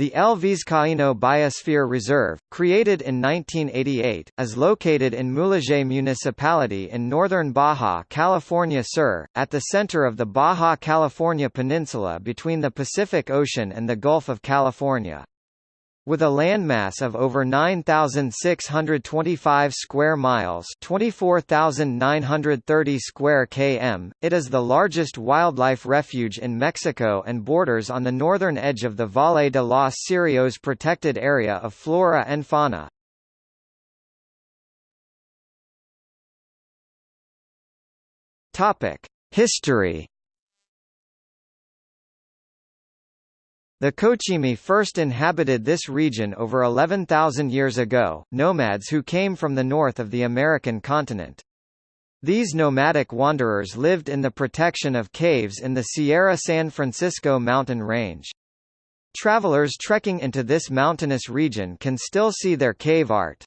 The El Vizcaíno Biosphere Reserve, created in 1988, is located in Mulegé Municipality in northern Baja California Sur, at the center of the Baja California Peninsula between the Pacific Ocean and the Gulf of California. With a landmass of over 9,625 square miles 24,930 square km, it is the largest wildlife refuge in Mexico and borders on the northern edge of the Valle de los Cirios protected area of flora and fauna. History The Cochimi first inhabited this region over 11,000 years ago, nomads who came from the north of the American continent. These nomadic wanderers lived in the protection of caves in the Sierra San Francisco mountain range. Travelers trekking into this mountainous region can still see their cave art.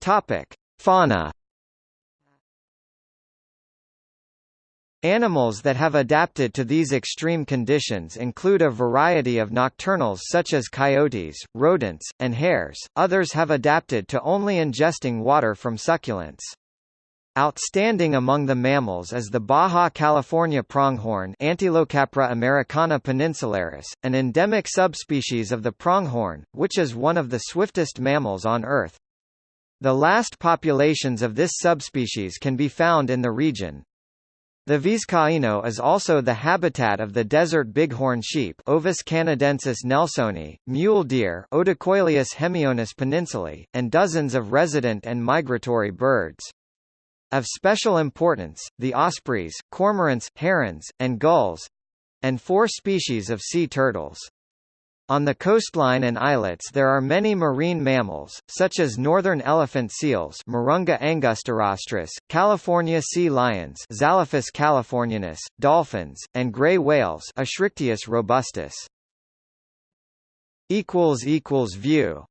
Topic: Fauna Animals that have adapted to these extreme conditions include a variety of nocturnals such as coyotes, rodents, and hares, others have adapted to only ingesting water from succulents. Outstanding among the mammals is the Baja California pronghorn Antilocapra americana peninsularis, an endemic subspecies of the pronghorn, which is one of the swiftest mammals on Earth. The last populations of this subspecies can be found in the region, the Vizcaíno is also the habitat of the desert bighorn sheep Ovis canadensis nelsoni, mule deer Odocoileus hemionus peninsulae, and dozens of resident and migratory birds. Of special importance, the ospreys, cormorants, herons, and gulls—and four species of sea turtles. On the coastline and islets there are many marine mammals, such as northern elephant seals Mirounga angustirostris, California sea lions Zalophus californianus, dolphins, and gray whales Eschrichtius robustus. View